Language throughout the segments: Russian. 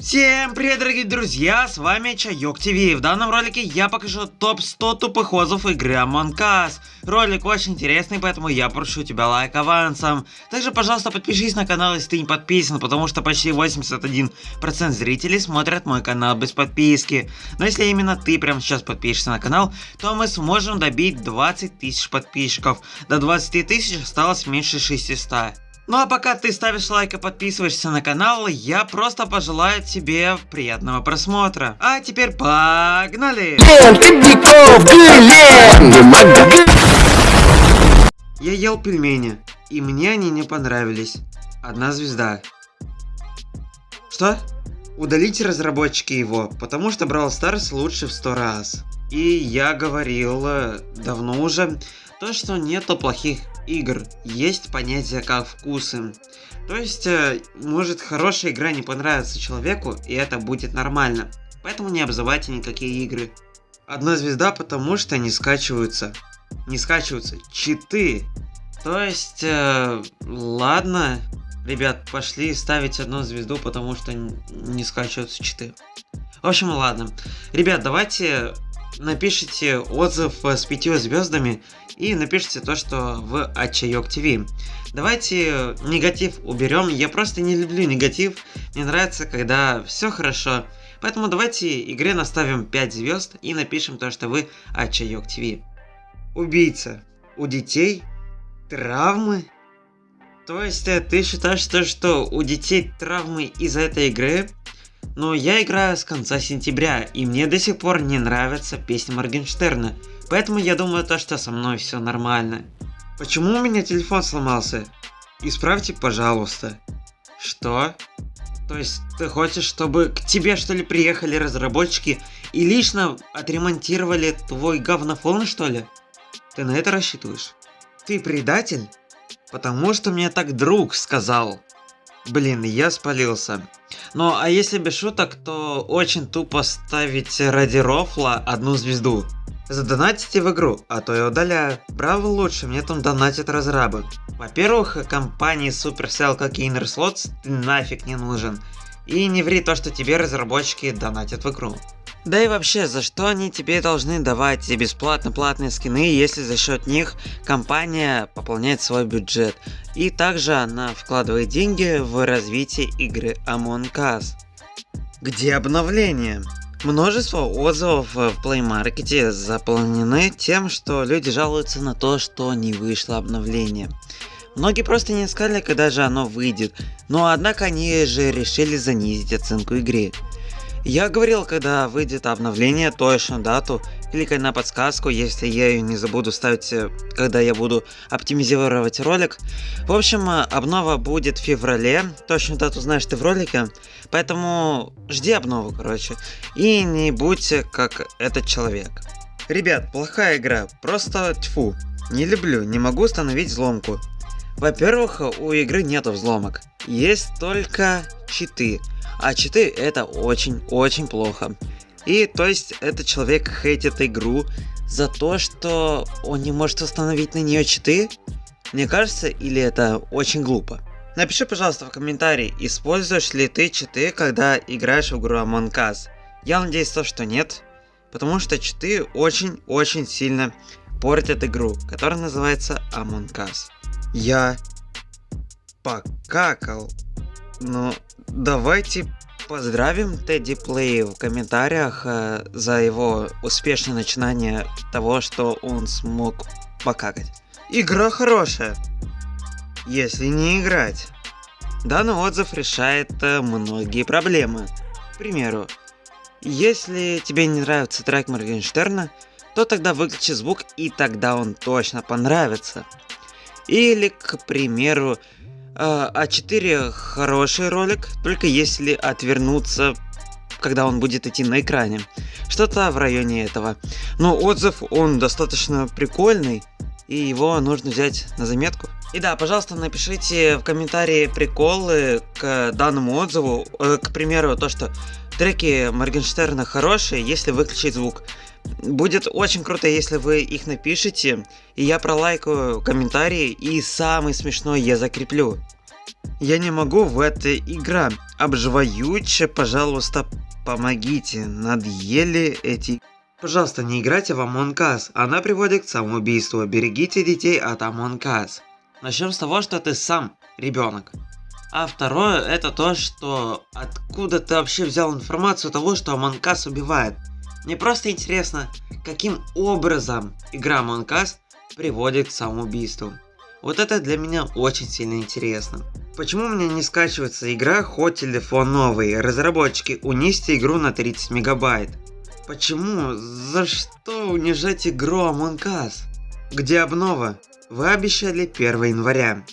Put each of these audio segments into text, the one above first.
Всем привет, дорогие друзья, с вами Чайок ТВ. В данном ролике я покажу топ-100 тупых отзывов игры Among Us. Ролик очень интересный, поэтому я прошу тебя лайк авансом. Также, пожалуйста, подпишись на канал, если ты не подписан, потому что почти 81% зрителей смотрят мой канал без подписки. Но если именно ты прямо сейчас подпишешься на канал, то мы сможем добить 20 тысяч подписчиков. До 20 тысяч осталось меньше 600. Ну а пока ты ставишь лайк и подписываешься на канал, я просто пожелаю тебе приятного просмотра. А теперь погнали! Я ел пельмени, и мне они не понравились. Одна звезда. Что? Удалите разработчики его, потому что Brawl Stars лучше в сто раз. И я говорил э, давно уже, то что нету плохих игр, есть понятие как вкусы. То есть, э, может хорошая игра не понравится человеку, и это будет нормально. Поэтому не обзывайте никакие игры. Одна звезда, потому что не скачиваются. Не скачиваются читы. То есть, э, ладно, ребят, пошли ставить одну звезду, потому что не скачиваются читы. В общем, ладно. Ребят, давайте напишите отзыв с пятью звездами и напишите то, что в Ачайок ТВ. Давайте негатив уберем. Я просто не люблю негатив. Мне нравится, когда все хорошо. Поэтому давайте игре наставим 5 звезд и напишем то, что вы Ачайок ТВ. Убийца. У детей травмы? То есть э, ты считаешь, то, что у детей травмы из-за этой игры? Но я играю с конца сентября, и мне до сих пор не нравится песня Моргенштерна, поэтому я думаю то, что со мной все нормально. Почему у меня телефон сломался? Исправьте, пожалуйста. Что? То есть ты хочешь, чтобы к тебе что ли приехали разработчики и лично отремонтировали твой говнофон что ли? Ты на это рассчитываешь? Ты предатель? Потому что мне так друг сказал. Блин, я спалился. Ну, а если без шуток, то очень тупо ставить ради рофла одну звезду. Задонатите в игру, а то я удаляю. Браво лучше, мне там донатят разрабы. Во-первых, компании Supercell как и Innerslots ты нафиг не нужен. И не ври то, что тебе разработчики донатят в игру. Да и вообще, за что они тебе должны давать бесплатно платные скины, если за счет них компания пополняет свой бюджет. И также она вкладывает деньги в развитие игры Among Us. Где обновление? Множество отзывов в Play Market заполнены тем, что люди жалуются на то, что не вышло обновление. Многие просто не искали, когда же оно выйдет, но однако они же решили занизить оценку игры. Я говорил, когда выйдет обновление, точную дату, кликай на подсказку, если я ее не забуду ставить, э, когда я буду оптимизировать ролик. В общем, э, обнова будет в феврале, точную дату знаешь ты в ролике, поэтому жди обнову, короче, и не будь как этот человек. Ребят, плохая игра, просто тьфу, не люблю, не могу установить взломку. Во-первых, у игры нету взломок, есть только читы. А читы это очень-очень плохо. И то есть этот человек хейтит игру за то, что он не может установить на нее читы? Мне кажется, или это очень глупо? Напиши, пожалуйста, в комментарии, используешь ли ты читы, когда играешь в игру Among Us. Я надеюсь, то, что нет, потому что читы очень-очень сильно портят игру, которая называется Among Us. Я покакал, но Давайте поздравим Тедди Плей в комментариях э, за его успешное начинание того, что он смог покакать. Игра хорошая, если не играть. Данный отзыв решает э, многие проблемы. К примеру, если тебе не нравится трек Моргенштерна, то тогда выключи звук и тогда он точно понравится. Или, к примеру, а4 хороший ролик, только если отвернуться, когда он будет идти на экране. Что-то в районе этого. Но отзыв, он достаточно прикольный, и его нужно взять на заметку. И да, пожалуйста, напишите в комментарии приколы к данному отзыву. Э, к примеру, то, что треки Моргенштерна хорошие, если выключить звук. Будет очень круто, если вы их напишите, и я пролайкаю комментарии, и самый смешной я закреплю. Я не могу в этой игра. Обживаюче, пожалуйста, помогите. Надъели эти... Пожалуйста, не играйте в Among Us. Она приводит к самоубийству. Берегите детей от Among Us. Начнем с того, что ты сам ребенок. А второе, это то, что откуда ты вообще взял информацию того, что Us убивает. Мне просто интересно, каким образом игра Us приводит к самоубийству. Вот это для меня очень сильно интересно. Почему у меня не скачивается игра, хоть телефон новый? Разработчики, унести игру на 30 мегабайт. Почему? За что унижать игру Among Us? Где обнова? Вы обещали 1 января.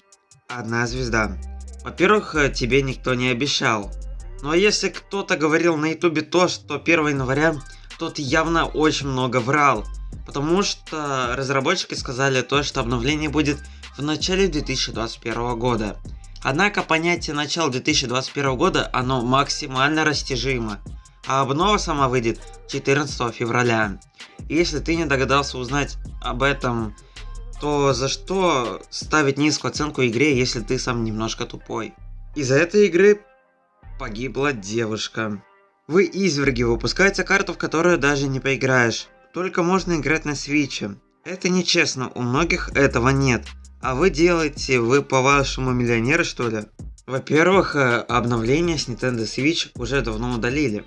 Одна звезда. Во-первых, э, тебе никто не обещал. Но если кто-то говорил на ютубе то, что 1 января, тот явно очень много врал. Потому что разработчики сказали то, что обновление будет в начале 2021 года. Однако понятие начала 2021 года, оно максимально растяжимо. А обнова сама выйдет 14 февраля. И если ты не догадался узнать об этом, то за что ставить низкую оценку игре, если ты сам немножко тупой? Из-за этой игры погибла девушка. Вы изверги выпускаете карту, в которую даже не поиграешь. Только можно играть на свиче. Это нечестно, у многих этого нет. А вы делаете, вы по-вашему миллионеры что ли? Во-первых, э, обновление с Nintendo Switch уже давно удалили.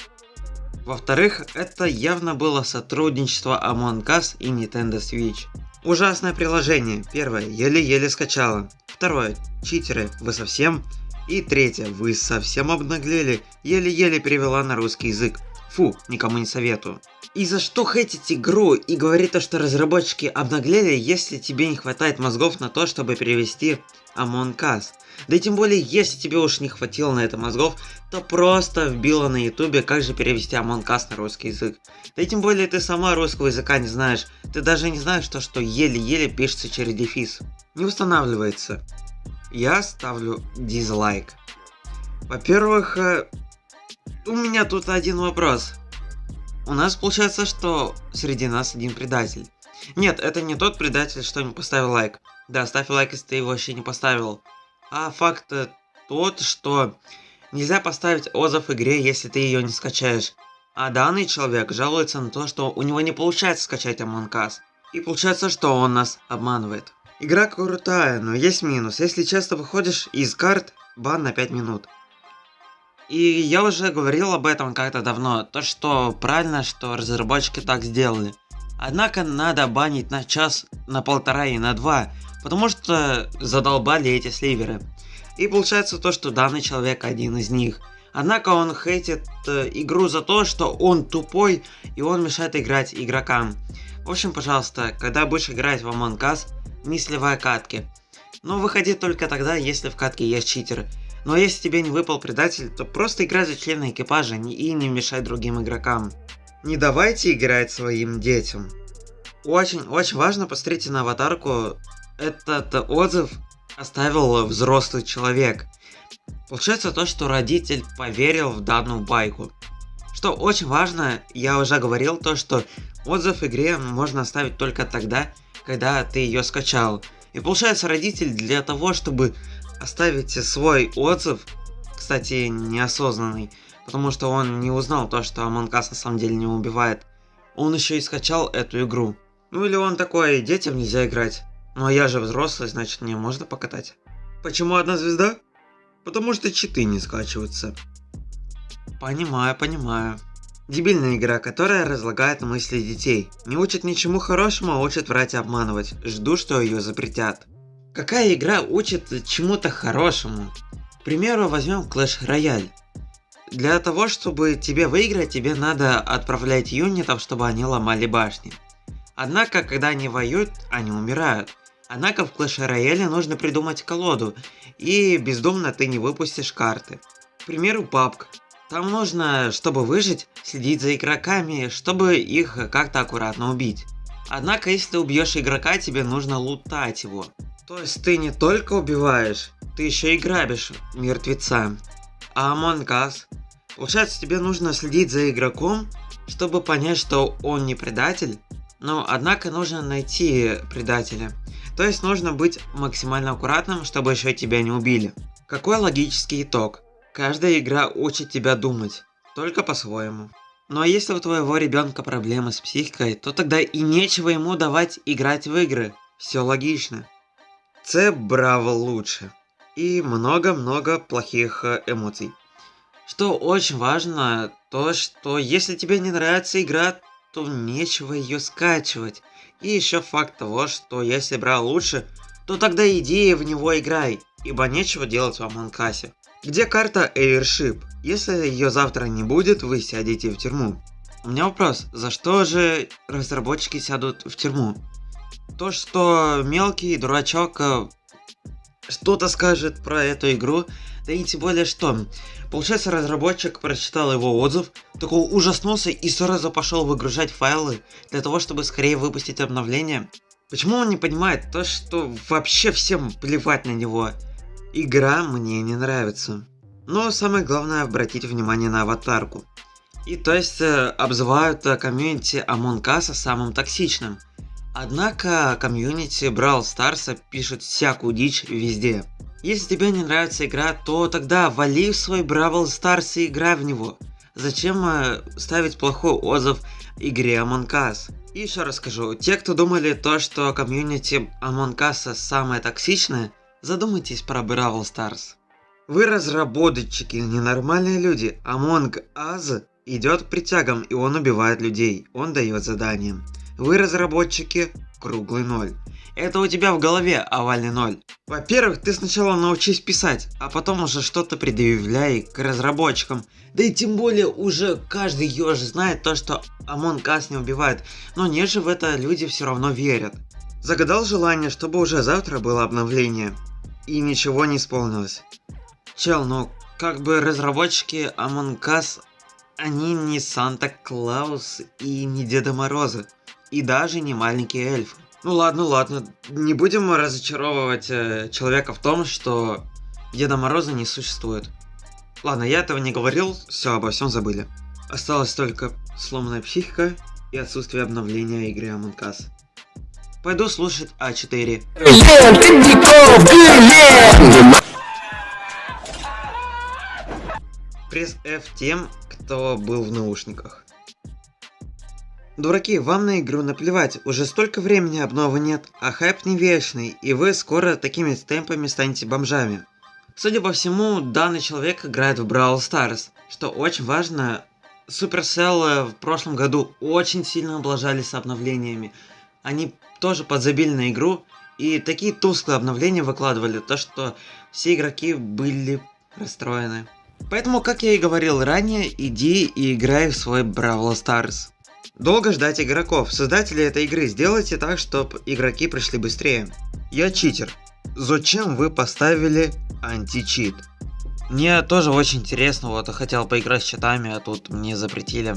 Во-вторых, это явно было сотрудничество Among Us и Nintendo Switch. Ужасное приложение. Первое, еле-еле скачала. Второе, читеры, вы совсем? И третье, вы совсем обнаглели, еле-еле перевела на русский язык. Фу, никому не советую. И за что хейтить игру и говорить то, что разработчики обнаглели, если тебе не хватает мозгов на то, чтобы перевести Among Us? Да и тем более, если тебе уж не хватило на это мозгов, то просто вбила на ютубе, как же перевести Among на русский язык. Да и тем более, ты сама русского языка не знаешь. Ты даже не знаешь то, что еле-еле пишется через дефис. Не устанавливается. Я ставлю дизлайк. Во-первых, э, у меня тут один вопрос. У нас получается, что среди нас один предатель. Нет, это не тот предатель, что не поставил лайк. Да, ставь лайк, если ты его вообще не поставил. А факт тот, что нельзя поставить отзыв игре, если ты ее не скачаешь. А данный человек жалуется на то, что у него не получается скачать Among Us. И получается, что он нас обманывает. Игра крутая, но есть минус. Если часто выходишь из карт, бан на 5 минут. И я уже говорил об этом как-то давно, то что правильно, что разработчики так сделали. Однако надо банить на час, на полтора и на два, потому что задолбали эти сливеры. И получается то, что данный человек один из них. Однако он хейтит э, игру за то, что он тупой и он мешает играть игрокам. В общем, пожалуйста, когда будешь играть в Among Us, не сливай катки. Но выходи только тогда, если в катке есть читер. Но если тебе не выпал предатель, то просто играй за члена экипажа и не мешай другим игрокам. Не давайте играть своим детям. Очень-очень важно посмотрите на аватарку. Этот отзыв оставил взрослый человек. Получается то, что родитель поверил в данную байку. Что очень важно, я уже говорил то, что отзыв игре можно оставить только тогда, когда ты ее скачал. И получается родитель для того, чтобы оставите свой отзыв, кстати, неосознанный, потому что он не узнал то, что Among на самом деле не убивает. Он еще и скачал эту игру. Ну или он такой, детям нельзя играть. Ну а я же взрослый, значит мне можно покатать. Почему одна звезда? Потому что читы не скачиваются. Понимаю, понимаю. Дебильная игра, которая разлагает мысли детей. Не учит ничему хорошему, а учит врать и обманывать. Жду, что ее запретят. Какая игра учит чему-то хорошему? К примеру, возьмем Clash Royale. Для того, чтобы тебе выиграть, тебе надо отправлять юнитов, чтобы они ломали башни. Однако, когда они воюют, они умирают. Однако в Clash Royale нужно придумать колоду, и бездумно ты не выпустишь карты. К примеру, PUBG. Там нужно, чтобы выжить, следить за игроками, чтобы их как-то аккуратно убить. Однако, если убьешь игрока, тебе нужно лутать его. То есть ты не только убиваешь, ты еще и грабишь мертвеца. А Among Us? Получается, тебе нужно следить за игроком, чтобы понять, что он не предатель. Но, однако, нужно найти предателя. То есть, нужно быть максимально аккуратным, чтобы еще тебя не убили. Какой логический итог? Каждая игра учит тебя думать, только по-своему. Но если у твоего ребенка проблемы с психикой, то тогда и нечего ему давать играть в игры. Все логично. С браво лучше. И много-много плохих э, эмоций. Что очень важно, то что если тебе не нравится игра, то нечего ее скачивать. И еще факт того, что если брал лучше, то тогда иди в него играй, ибо нечего делать в Амонкасе. Где карта Airship? Если ее завтра не будет, вы сядете в тюрьму. У меня вопрос, за что же разработчики сядут в тюрьму? То, что мелкий дурачок э, что-то скажет про эту игру, да и тем более что. Получается, разработчик прочитал его отзыв, такой ужаснулся и сразу пошел выгружать файлы для того, чтобы скорее выпустить обновление. Почему он не понимает то, что вообще всем плевать на него? Игра мне не нравится. Но самое главное обратить внимание на аватарку. И то есть э, обзывают э, комьюнити Among Us самым токсичным. Однако комьюнити Brawl Stars пишет всякую дичь везде. Если тебе не нравится игра, то тогда вали в свой Brawl Stars и играй в него. Зачем э, ставить плохой отзыв игре Among Us? И еще раз скажу, те, кто думали то, что комьюнити Among Us самое токсичное, задумайтесь про Brawl Stars. Вы разработчики, ненормальные люди. Among Us идет к притягам и он убивает людей. Он дает задания. Вы разработчики, круглый ноль. Это у тебя в голове овальный ноль. Во-первых, ты сначала научись писать, а потом уже что-то предъявляй к разработчикам. Да и тем более уже каждый еж знает то, что Among Us не убивает. Но не же в это люди все равно верят. Загадал желание, чтобы уже завтра было обновление. И ничего не исполнилось. Чел, ну как бы разработчики Among Us, они не Санта-Клаус и не Деда Мороза и даже не маленький эльф. Ну ладно, ладно, не будем разочаровывать э, человека в том, что Деда Мороза не существует. Ладно, я этого не говорил, все, обо всем забыли. Осталась только сломанная психика и отсутствие обновления игры Among Us. Пойду слушать А4. Пресс F тем, кто был в наушниках. Дураки, вам на игру наплевать, уже столько времени обновы нет, а хайп не вечный, и вы скоро такими темпами станете бомжами. Судя по всему, данный человек играет в Brawl Stars, что очень важно. Supercell в прошлом году очень сильно облажались обновлениями. Они тоже подзабили на игру, и такие тусклые обновления выкладывали, то что все игроки были расстроены. Поэтому, как я и говорил ранее, иди и играй в свой Brawl Stars. Долго ждать игроков. Создатели этой игры, сделайте так, чтобы игроки пришли быстрее. Я читер. Зачем вы поставили античит? Мне тоже очень интересно, вот хотел поиграть с читами, а тут мне запретили.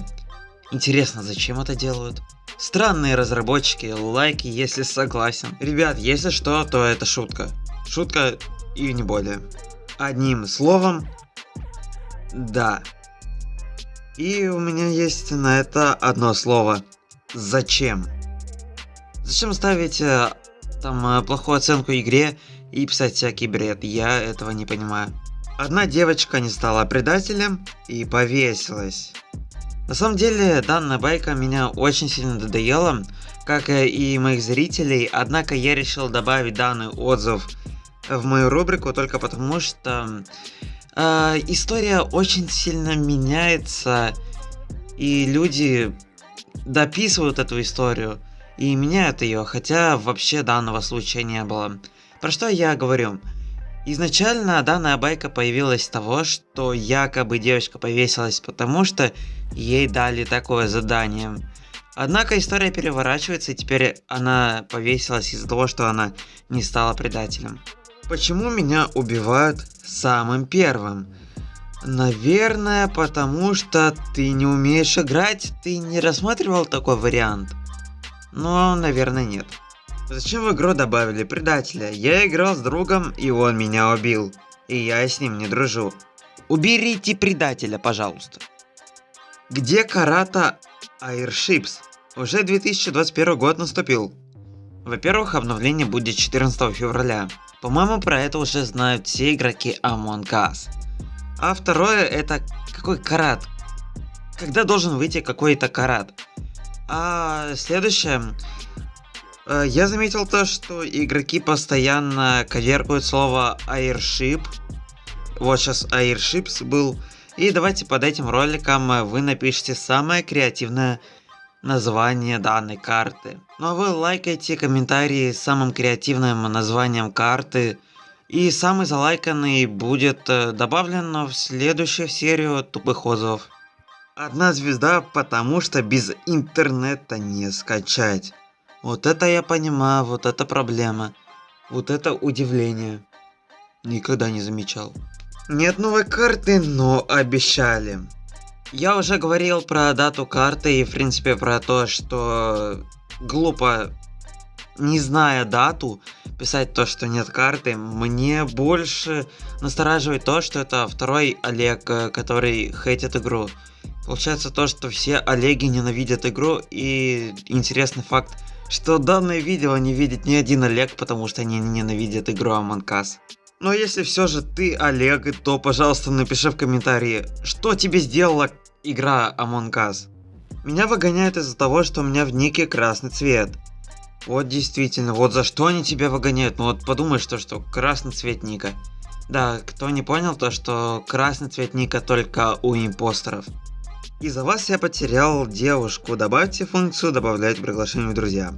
Интересно, зачем это делают? Странные разработчики, лайки, если согласен. Ребят, если что, то это шутка. Шутка и не более. Одним словом, да. И у меня есть на это одно слово. Зачем? Зачем ставить э, там э, плохую оценку игре и писать всякий бред? Я этого не понимаю. Одна девочка не стала предателем и повесилась. На самом деле, данная байка меня очень сильно надоела, как и моих зрителей, однако я решил добавить данный отзыв в мою рубрику только потому, что э, история очень сильно меняется, и люди дописывают эту историю и меняют ее, хотя вообще данного случая не было. Про что я говорю? Изначально данная байка появилась с того, что якобы девочка повесилась потому, что ей дали такое задание. Однако история переворачивается и теперь она повесилась из-за того, что она не стала предателем. Почему меня убивают самым первым? Наверное, потому что ты не умеешь играть, ты не рассматривал такой вариант? Но, наверное, нет. Зачем в игру добавили предателя? Я играл с другом, и он меня убил. И я с ним не дружу. Уберите предателя, пожалуйста. Где Карата Airships? Уже 2021 год наступил. Во-первых, обновление будет 14 февраля. По-моему, про это уже знают все игроки Among Us. А второе, это какой карат? Когда должен выйти какой-то карат? А следующее, э, я заметил то, что игроки постоянно коверкуют слово airship. Вот сейчас airships был. И давайте под этим роликом вы напишите самое креативное название данной карты. Ну а вы лайкайте комментарии с самым креативным названием карты. И самый залайканный будет э, добавлен в следующую серию тупых отзывов. Одна звезда, потому что без интернета не скачать. Вот это я понимаю, вот это проблема. Вот это удивление. Никогда не замечал. Нет новой карты, но обещали. Я уже говорил про дату карты и в принципе про то, что глупо, не зная дату, писать то, что нет карты. Мне больше настораживает то, что это второй Олег, э, который хейтит игру. Получается то, что все Олеги ненавидят игру, и интересный факт, что данное видео не видит ни один Олег, потому что они ненавидят игру Among Us. Но если все же ты Олег, то пожалуйста напиши в комментарии, что тебе сделала игра Among Us. Меня выгоняют из-за того, что у меня в нике красный цвет. Вот действительно, вот за что они тебя выгоняют? Ну вот подумай, что что красный цвет ника. Да, кто не понял, то что красный цвет ника только у импостеров. Из-за вас я потерял девушку. Добавьте функцию добавлять приглашение в друзья.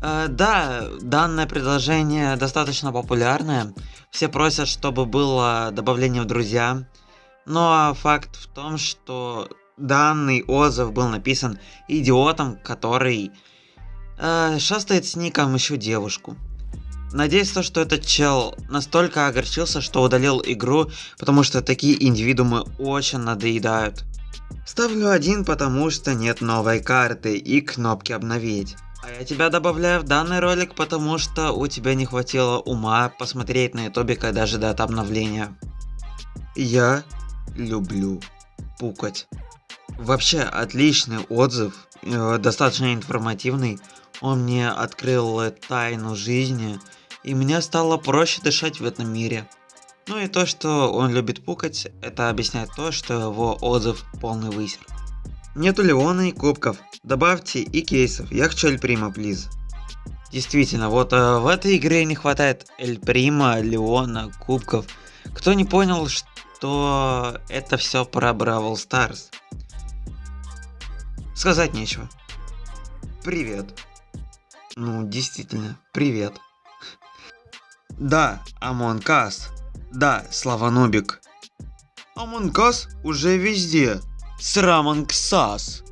Э, да, данное предложение достаточно популярное. Все просят, чтобы было добавление в друзья. Но факт в том, что данный отзыв был написан идиотом, который э, шастает с ником еще девушку. Надеюсь, то, что этот чел настолько огорчился, что удалил игру, потому что такие индивидуумы очень надоедают. Ставлю один, потому что нет новой карты и кнопки обновить. А я тебя добавляю в данный ролик, потому что у тебя не хватило ума посмотреть на ютубе, когда ждать обновления. Я люблю пукать. Вообще отличный отзыв, э, достаточно информативный. Он мне открыл тайну жизни, и мне стало проще дышать в этом мире. Ну и то, что он любит пукать, это объясняет то, что его отзыв полный высер. Нету Леона и кубков. Добавьте и кейсов. Я хочу Эль Прима, плиз. Действительно, вот э, в этой игре не хватает Эль Прима, Леона, кубков. Кто не понял, что это все про Бравл Старс? Сказать нечего. Привет. Ну, действительно, привет. Да, Among Us. Да, Славанобик. Амонкас уже везде. Сраманксас.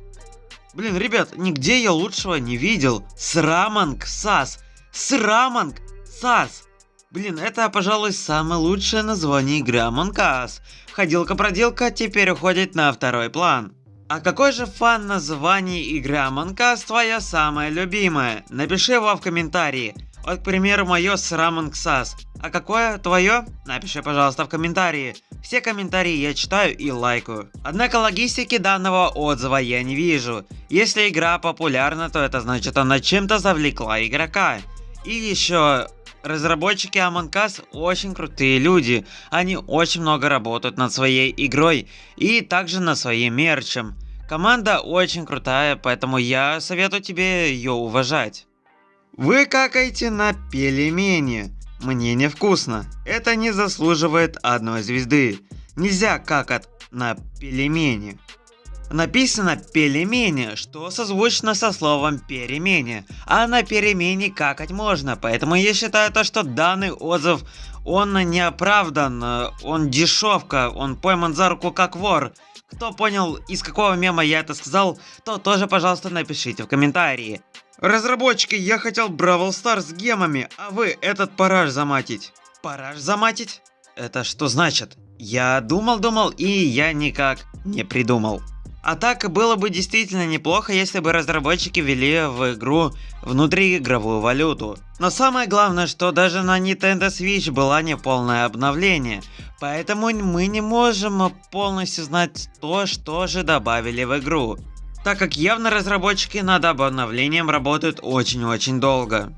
Блин, ребят, нигде я лучшего не видел. Сраманксас. Сраманксас. Блин, это, пожалуй, самое лучшее название игры Among Us. Ходилка-проделка теперь уходит на второй план. А какой же фан названий игры Among Us твоя самая любимая? Напиши его в комментарии. Вот, к примеру, мое с Рамонксас. А какое твое? Напиши, пожалуйста, в комментарии. Все комментарии я читаю и лайкаю. Однако логистики данного отзыва я не вижу. Если игра популярна, то это значит она чем-то завлекла игрока. И еще Разработчики Among Us очень крутые люди, они очень много работают над своей игрой и также над своим мерчем. Команда очень крутая, поэтому я советую тебе ее уважать. Вы какаете на пельмени. Мне невкусно. Это не заслуживает одной звезды. Нельзя какать на пельмени. Написано пельмени, что созвучно со словом перемене, а на перемене какать можно, поэтому я считаю то, что данный отзыв, он не оправдан, он дешевка, он пойман за руку как вор. Кто понял, из какого мема я это сказал, то тоже, пожалуйста, напишите в комментарии. Разработчики, я хотел Бравл Стар с гемами, а вы этот параж заматить. Параж заматить? Это что значит? Я думал-думал и я никак не придумал. А так было бы действительно неплохо, если бы разработчики ввели в игру внутриигровую валюту. Но самое главное, что даже на Nintendo Switch было не полное обновление. Поэтому мы не можем полностью знать то, что же добавили в игру так как явно разработчики над обновлением работают очень-очень долго.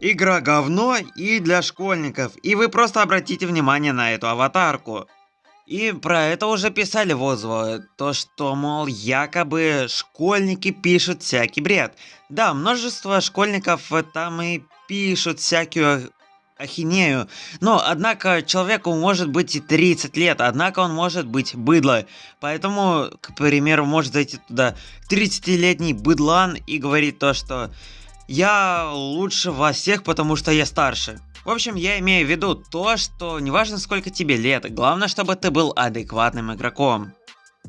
Игра говно и для школьников, и вы просто обратите внимание на эту аватарку. И про это уже писали в отзывах, то что, мол, якобы школьники пишут всякий бред. Да, множество школьников там и пишут всякую ахинею. Но, однако, человеку может быть и 30 лет, однако он может быть быдло. Поэтому, к примеру, может зайти туда 30-летний быдлан и говорить то, что «я лучше вас всех, потому что я старше». В общем, я имею в виду то, что неважно сколько тебе лет, главное, чтобы ты был адекватным игроком.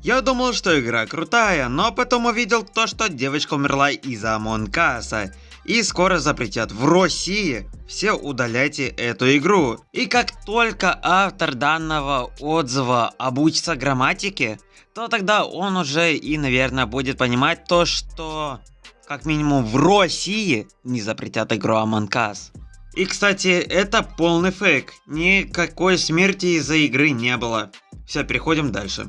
Я думал, что игра крутая, но потом увидел то, что девочка умерла из-за Among Us а. И скоро запретят в России. Все удаляйте эту игру. И как только автор данного отзыва обучится грамматике, то тогда он уже и, наверное, будет понимать то, что как минимум в России не запретят игру Among Us. И, кстати, это полный фейк. Никакой смерти из-за игры не было. Все, переходим дальше.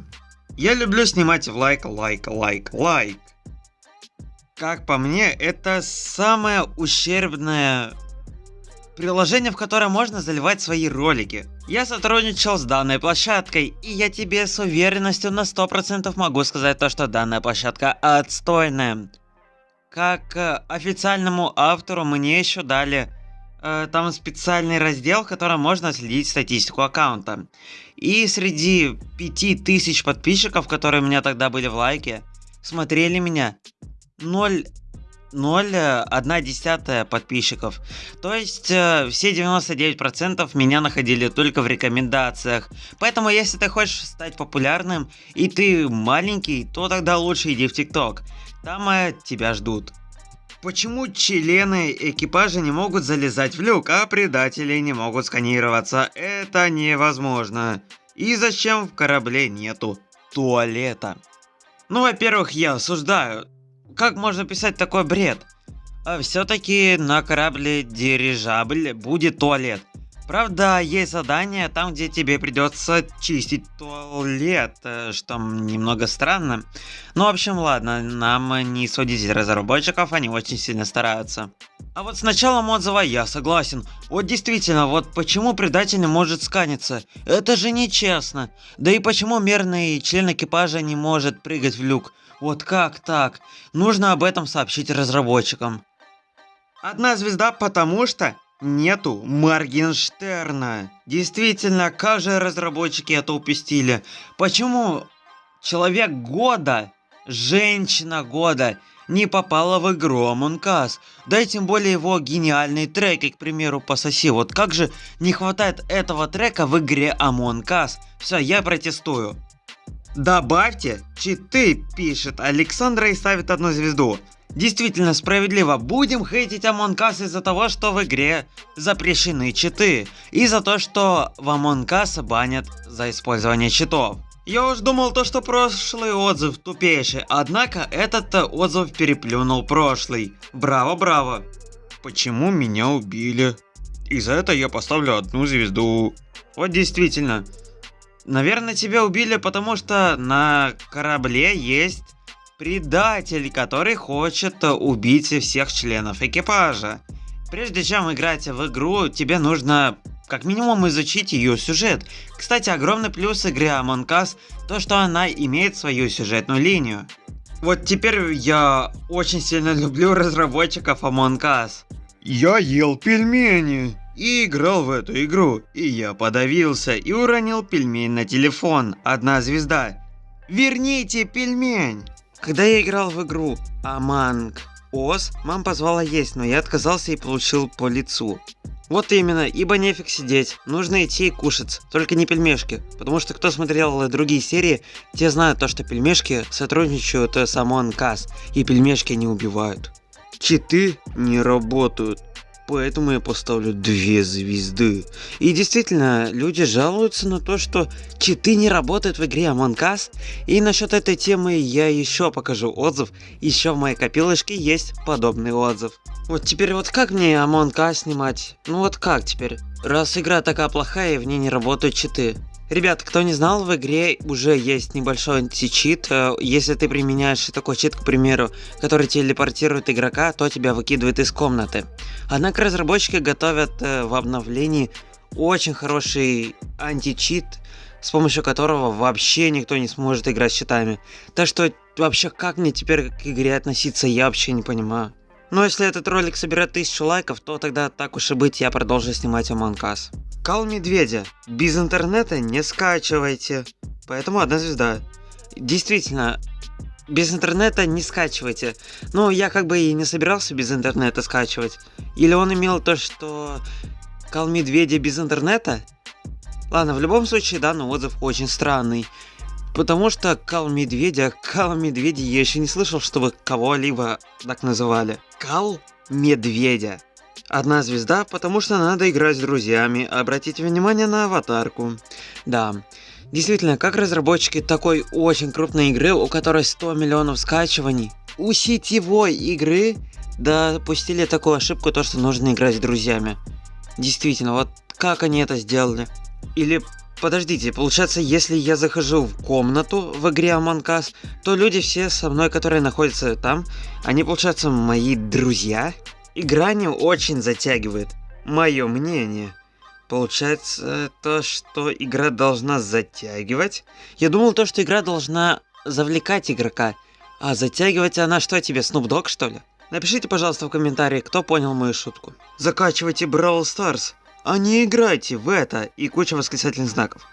Я люблю снимать в лайк, лайк, лайк, лайк. Как по мне, это самое ущербное приложение, в которое можно заливать свои ролики. Я сотрудничал с данной площадкой, и я тебе с уверенностью на 100% могу сказать то, что данная площадка отстойная. Как э, официальному автору мне еще дали там специальный раздел, в котором можно следить статистику аккаунта. И среди 5000 подписчиков, которые у меня тогда были в лайке, смотрели меня 0 0,1 десятая подписчиков. То есть э, все 99% меня находили только в рекомендациях. Поэтому если ты хочешь стать популярным и ты маленький, то тогда лучше иди в ТикТок. Там э, тебя ждут. Почему члены экипажа не могут залезать в люк, а предатели не могут сканироваться? Это невозможно. И зачем в корабле нету туалета? Ну, во-первых, я осуждаю. Как можно писать такой бред? А все-таки на корабле дирижабль будет туалет. Правда, есть задание там, где тебе придется чистить туалет, э, что немного странно. Ну, в общем, ладно, нам не судить разработчиков, они очень сильно стараются. А вот с началом отзыва я согласен. Вот действительно, вот почему предатель не может сканиться? Это же нечестно. Да и почему мерный член экипажа не может прыгать в люк? Вот как так? Нужно об этом сообщить разработчикам. Одна звезда, потому что нету Моргенштерна. Действительно, как же разработчики это упустили? Почему Человек года, женщина года не попала в игру Among Us? Да и тем более его гениальные треки, к примеру, пососи. Вот как же не хватает этого трека в игре Among Us? Все, я протестую. Добавьте читы, пишет Александра и ставит одну звезду. Действительно справедливо, будем хейтить Among Us из-за того, что в игре запрещены читы, и за то, что в Among Us банят за использование читов. Я уж думал то, что прошлый отзыв тупейший, однако этот отзыв переплюнул прошлый. Браво, браво. Почему меня убили? И за это я поставлю одну звезду. Вот действительно. Наверное, тебя убили, потому что на корабле есть предатель, который хочет убить всех членов экипажа. Прежде чем играть в игру, тебе нужно как минимум изучить ее сюжет. Кстати, огромный плюс игры Among Us то, что она имеет свою сюжетную линию. Вот теперь я очень сильно люблю разработчиков Among Us. Я ел пельмени и играл в эту игру, и я подавился и уронил пельмень на телефон, одна звезда. Верните пельмень! Когда я играл в игру Among Us, мама позвала есть, но я отказался и получил по лицу. Вот именно, ибо нефиг сидеть, нужно идти и кушать, только не пельмешки, потому что кто смотрел другие серии, те знают то, что пельмешки сотрудничают с Among Us, и пельмешки не убивают. Читы не работают поэтому я поставлю две звезды. И действительно, люди жалуются на то, что читы не работают в игре Among Us. И насчет этой темы я еще покажу отзыв. Еще в моей копилочке есть подобный отзыв. Вот теперь вот как мне Among Us снимать? Ну вот как теперь? Раз игра такая плохая и в ней не работают читы. Ребят, кто не знал, в игре уже есть небольшой античит. Э, если ты применяешь такой чит, к примеру, который телепортирует игрока, то тебя выкидывает из комнаты. Однако разработчики готовят э, в обновлении очень хороший античит, с помощью которого вообще никто не сможет играть с читами. Так что вообще как мне теперь к игре относиться, я вообще не понимаю. Но если этот ролик соберет тысячу лайков, то тогда так уж и быть, я продолжу снимать Among Us. Кал Медведя. Без интернета не скачивайте. Поэтому одна звезда. Действительно, без интернета не скачивайте. Ну, я как бы и не собирался без интернета скачивать. Или он имел то, что Кал Медведя без интернета? Ладно, в любом случае данный отзыв очень странный. Потому что Кал Медведя, Кал Медведя я еще не слышал, чтобы кого-либо так называли. Кал Медведя. Одна звезда, потому что надо играть с друзьями, обратите внимание на аватарку. Да, действительно, как разработчики такой очень крупной игры, у которой 100 миллионов скачиваний, у сетевой игры допустили такую ошибку, то что нужно играть с друзьями. Действительно, вот как они это сделали? Или Подождите, получается, если я захожу в комнату в игре Among Us, то люди все со мной, которые находятся там, они, получается, мои друзья? Игра не очень затягивает, мое мнение. Получается, то, что игра должна затягивать? Я думал, то, что игра должна завлекать игрока. А затягивать она что тебе, Dogg, что ли? Напишите, пожалуйста, в комментарии, кто понял мою шутку. Закачивайте Brawl Stars а не играйте в это и куча восклицательных знаков.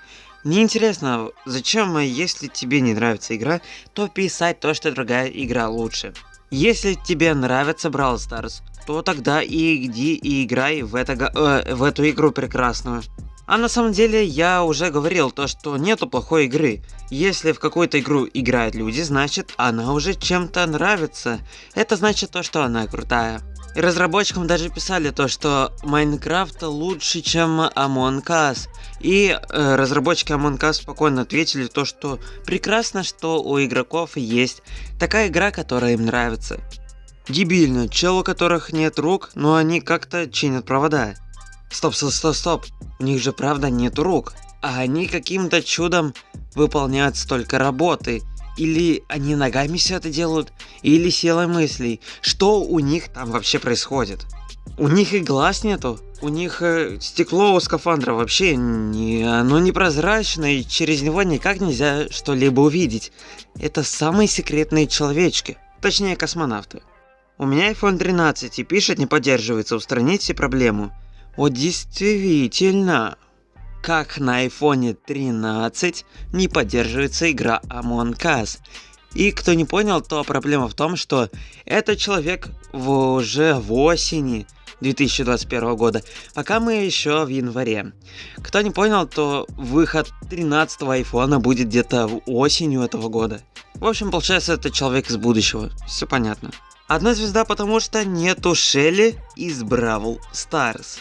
Мне интересно, зачем, если тебе не нравится игра, то писать то, что другая игра лучше. Если тебе нравится Brawl Stars, то тогда и иди и играй в, это, э, в эту игру прекрасную. А на самом деле я уже говорил то, что нету плохой игры. Если в какую-то игру играют люди, значит она уже чем-то нравится. Это значит то, что она крутая. И разработчикам даже писали то, что Майнкрафт лучше, чем Among Us. И э, разработчики Among Us спокойно ответили то, что прекрасно, что у игроков есть такая игра, которая им нравится. Дебильно, чел, у которых нет рук, но они как-то чинят провода. Стоп, стоп, стоп, стоп, у них же правда нет рук, а они каким-то чудом выполняют столько работы. Или они ногами все это делают, или силой мыслей. Что у них там вообще происходит? У них и глаз нету, у них э, стекло у скафандра вообще не, оно непрозрачное, и через него никак нельзя что-либо увидеть. Это самые секретные человечки, точнее космонавты. У меня iPhone 13 и пишет не поддерживается, устранить все проблему. Вот действительно, как на iPhone 13 не поддерживается игра Among Us. И кто не понял, то проблема в том, что этот человек в, уже в осени 2021 года, пока мы еще в январе. Кто не понял, то выход 13 айфона будет где-то осенью этого года. В общем, получается, это человек из будущего. Все понятно. Одна звезда, потому что нету Шелли из Бравл Старс.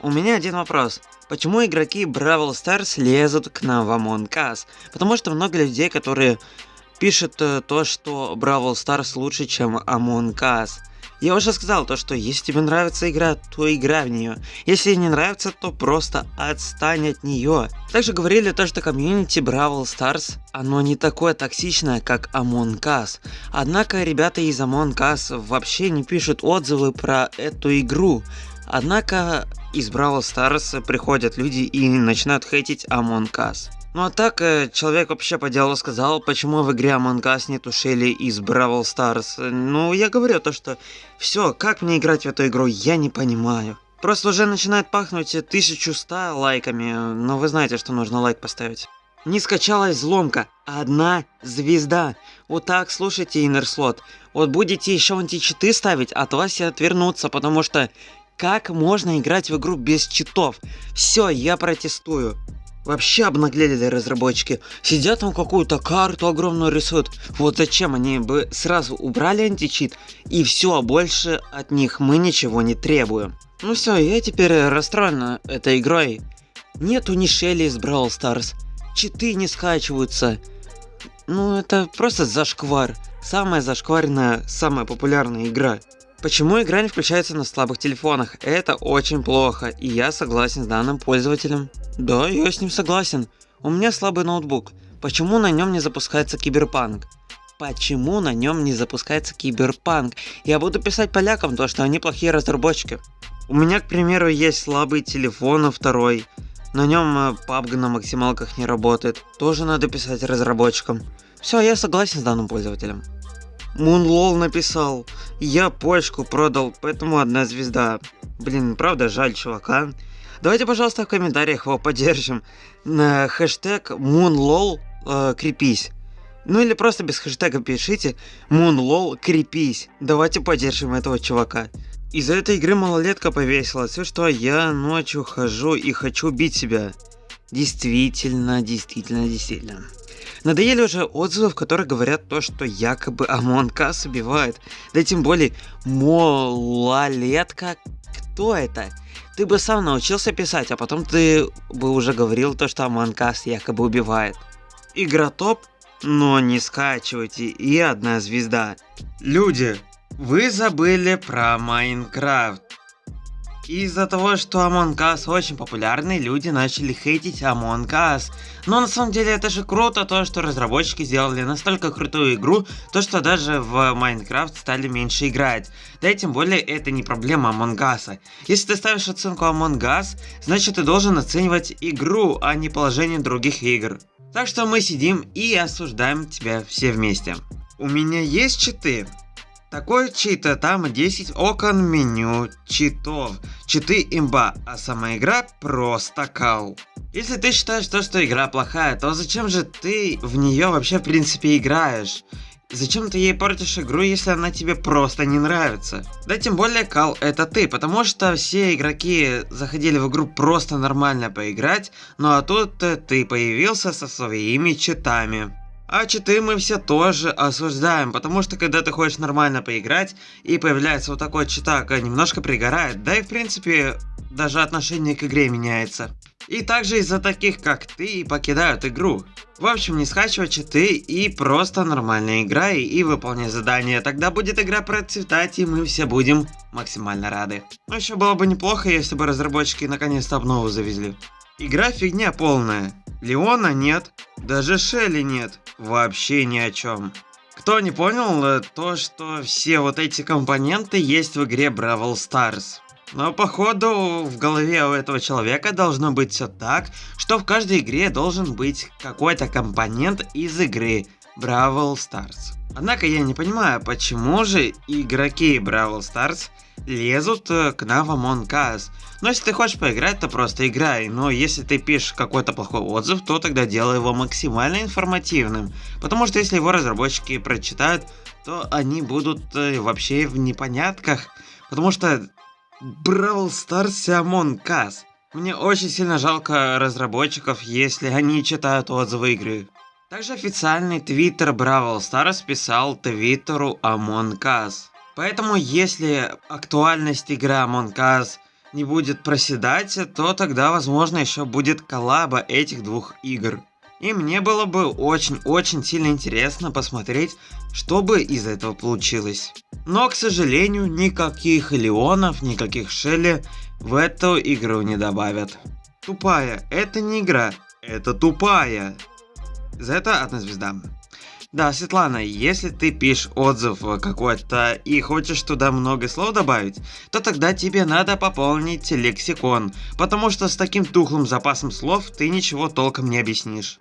У меня один вопрос. Почему игроки Бравл Старс лезут к нам в Among Us? Потому что много людей, которые пишут э, то, что Brawl Stars лучше, чем Among Us. Я уже сказал то, что если тебе нравится игра, то играй в нее. Если не нравится, то просто отстань от нее. Также говорили то, что комьюнити Brawl Stars, оно не такое токсичное, как Among Us. Однако ребята из Among Us вообще не пишут отзывы про эту игру. Однако из Brawl Stars приходят люди и начинают хейтить Among Us. Ну а так, э, человек вообще по делу сказал, почему в игре Among Us нету Шелли из Brawl Stars. Ну, я говорю то, что все, как мне играть в эту игру, я не понимаю. Просто уже начинает пахнуть 1100 лайками, но вы знаете, что нужно лайк поставить. Не скачалась взломка, одна звезда. Вот так, слушайте, Иннерслот. Вот будете еще античиты ставить, от вас все отвернутся, потому что как можно играть в игру без читов? Все, я протестую. Вообще обнаглели разработчики. Сидят там какую-то карту огромную рисуют. Вот зачем они бы сразу убрали античит и все, больше от них мы ничего не требуем. Ну все, я теперь расстроен этой игрой. Нету ни Шелли из Brawl Stars. Читы не скачиваются. Ну это просто зашквар. Самая зашкваренная, самая популярная игра. Почему игра не включается на слабых телефонах? Это очень плохо, и я согласен с данным пользователем. Да, я с ним согласен. У меня слабый ноутбук. Почему на нем не запускается киберпанк? Почему на нем не запускается киберпанк? Я буду писать полякам то, что они плохие разработчики. У меня, к примеру, есть слабый телефон а второй. На нем PUBG э, на максималках не работает. Тоже надо писать разработчикам. Все, я согласен с данным пользователем. Мунлол написал. Я почку продал, поэтому одна звезда. Блин, правда жаль чувака. Давайте, пожалуйста, в комментариях его поддержим. На хэштег Moonlol э, крепись. Ну или просто без хэштега пишите Moonlol крепись. Давайте поддержим этого чувака. Из-за этой игры малолетка повесилась, и что я ночью хожу и хочу бить себя. Действительно, действительно, действительно. Надоели уже отзывы, в которых говорят то, что якобы Among Us убивает. Да тем более, малолетка, кто это? Ты бы сам научился писать, а потом ты бы уже говорил то, что Among Us якобы убивает. Игра топ, но не скачивайте, и одна звезда. Люди, вы забыли про Майнкрафт. Из-за того, что Among Us очень популярный, люди начали хейтить Among Us. Но на самом деле это же круто, то что разработчики сделали настолько крутую игру, то что даже в Minecraft стали меньше играть. Да и тем более это не проблема Among Us. Если ты ставишь оценку Among Us, значит ты должен оценивать игру, а не положение других игр. Так что мы сидим и осуждаем тебя все вместе. У меня есть читы, такой чита, там 10 окон меню, читов, читы имба, а сама игра просто кау. Если ты считаешь то, что игра плохая, то зачем же ты в нее вообще в принципе играешь? Зачем ты ей портишь игру, если она тебе просто не нравится? Да тем более Кал это ты, потому что все игроки заходили в игру просто нормально поиграть, ну а тут ты появился со своими читами. А читы мы все тоже осуждаем, потому что когда ты хочешь нормально поиграть, и появляется вот такой читак, немножко пригорает, да и в принципе даже отношение к игре меняется. И также из-за таких как ты покидают игру. В общем, не скачивай читы и просто нормально играй и выполняй задания, тогда будет игра процветать и мы все будем максимально рады. Но еще было бы неплохо, если бы разработчики наконец-то обнову завезли. Игра фигня полная. Леона нет, даже Шелли нет, вообще ни о чем. Кто не понял, э, то что все вот эти компоненты есть в игре Бравл Stars. Но походу в голове у этого человека должно быть все так, что в каждой игре должен быть какой-то компонент из игры Бравл Stars. Однако я не понимаю, почему же игроки Бравл Stars лезут э, к нам в Among Us. Но если ты хочешь поиграть, то просто играй. Но если ты пишешь какой-то плохой отзыв, то тогда делай его максимально информативным. Потому что если его разработчики прочитают, то они будут э, вообще в непонятках. Потому что Бравл Stars и Among Us. Мне очень сильно жалко разработчиков, если они читают отзывы игры. Также официальный твиттер Бравл Stars писал твиттеру Among Us. Поэтому, если актуальность игры Among Us не будет проседать, то тогда, возможно, еще будет коллаба этих двух игр. И мне было бы очень-очень сильно интересно посмотреть, что бы из этого получилось. Но, к сожалению, никаких Леонов, никаких Шелли в эту игру не добавят. Тупая, это не игра, это тупая. За это одна звезда. Да, Светлана, если ты пишешь отзыв какой-то и хочешь туда много слов добавить, то тогда тебе надо пополнить лексикон, потому что с таким тухлым запасом слов ты ничего толком не объяснишь.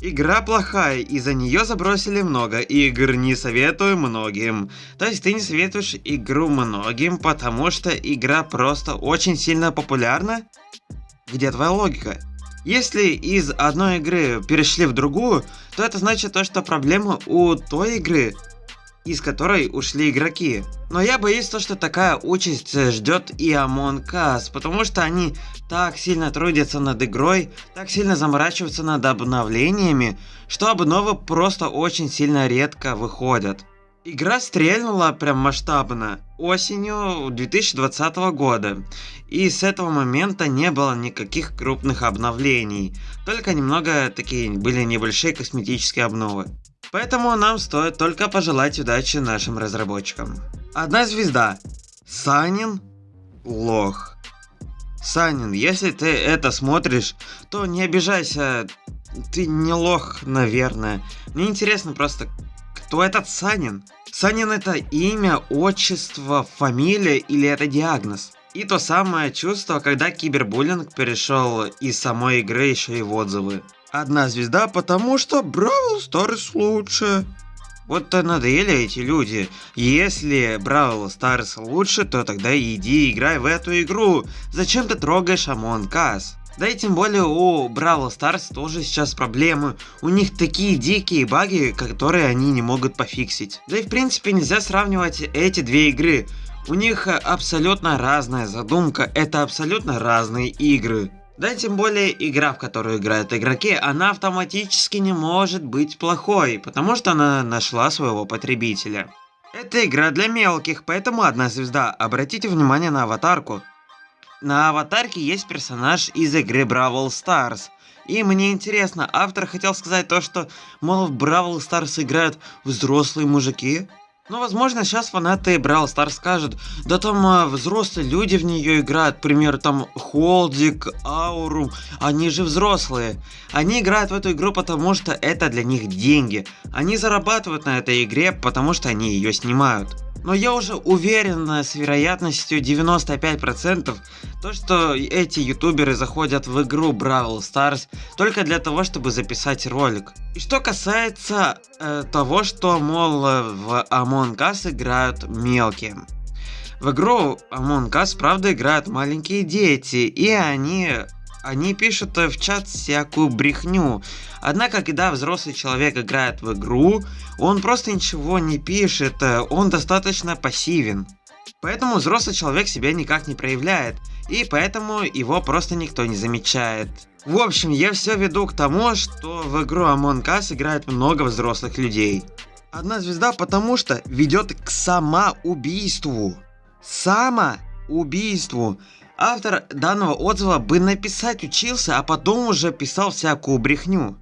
Игра плохая, и за нее забросили много игр, не советую многим. То есть ты не советуешь игру многим, потому что игра просто очень сильно популярна? Где твоя логика? Если из одной игры перешли в другую, то это значит то, что проблема у той игры, из которой ушли игроки. Но я боюсь то, что такая участь ждет и Among Us, потому что они так сильно трудятся над игрой, так сильно заморачиваются над обновлениями, что обновы просто очень сильно редко выходят. Игра стрельнула прям масштабно осенью 2020 года, и с этого момента не было никаких крупных обновлений, только немного такие были небольшие косметические обновы. Поэтому нам стоит только пожелать удачи нашим разработчикам. Одна звезда. Санин лох. Санин, если ты это смотришь, то не обижайся, ты не лох, наверное. Мне интересно просто, кто этот Санин? Санин это имя, отчество, фамилия или это диагноз? И то самое чувство, когда кибербуллинг перешел из самой игры еще и в отзывы. Одна звезда, потому что Brawl Stars лучше. Вот-то надоели эти люди. Если Brawl Stars лучше, то тогда иди играй в эту игру. Зачем ты трогаешь Among Us? Да и тем более у Бравл Старс тоже сейчас проблемы. У них такие дикие баги, которые они не могут пофиксить. Да и в принципе нельзя сравнивать эти две игры. У них абсолютно разная задумка, это абсолютно разные игры. Да тем более игра, в которую играют игроки, она автоматически не может быть плохой, потому что она нашла своего потребителя. Это игра для мелких, поэтому одна звезда. Обратите внимание на аватарку. На аватарке есть персонаж из игры Brawl Stars. И мне интересно, автор хотел сказать то, что, мол, в Brawl Stars играют взрослые мужики? Ну, возможно, сейчас фанаты Brawl Stars скажут, да там а, взрослые люди в нее играют, к примеру, там Холдик, Аурум, они же взрослые. Они играют в эту игру, потому что это для них деньги. Они зарабатывают на этой игре, потому что они ее снимают. Но я уже уверен с вероятностью 95%, то что эти ютуберы заходят в игру Brawl Stars только для того, чтобы записать ролик. И что касается э, того, что, мол, в Among Us играют мелкие. В игру Among Us, правда, играют маленькие дети, и они они пишут в чат всякую брехню. Однако, когда взрослый человек играет в игру, он просто ничего не пишет, он достаточно пассивен. Поэтому взрослый человек себя никак не проявляет, и поэтому его просто никто не замечает. В общем, я все веду к тому, что в игру Among Us играет много взрослых людей. Одна звезда потому что ведет к самоубийству. Самоубийству. Автор данного отзыва бы написать учился, а потом уже писал всякую брехню.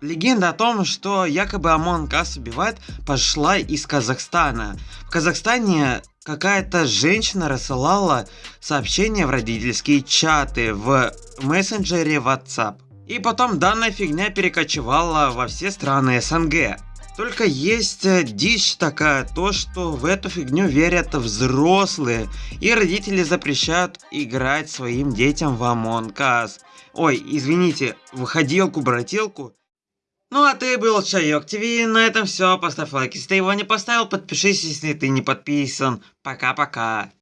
Легенда о том, что якобы Амон Кас убивает, пошла из Казахстана. В Казахстане какая-то женщина рассылала сообщения в родительские чаты в мессенджере WhatsApp. И потом данная фигня перекочевала во все страны СНГ. Только есть э, дичь такая, то что в эту фигню верят взрослые, и родители запрещают играть своим детям в Among Us. Ой, извините, выходилку-брателку. Ну а ты был Чайок ТВ, на этом все, поставь лайк, если ты его не поставил, подпишись, если ты не подписан. Пока-пока.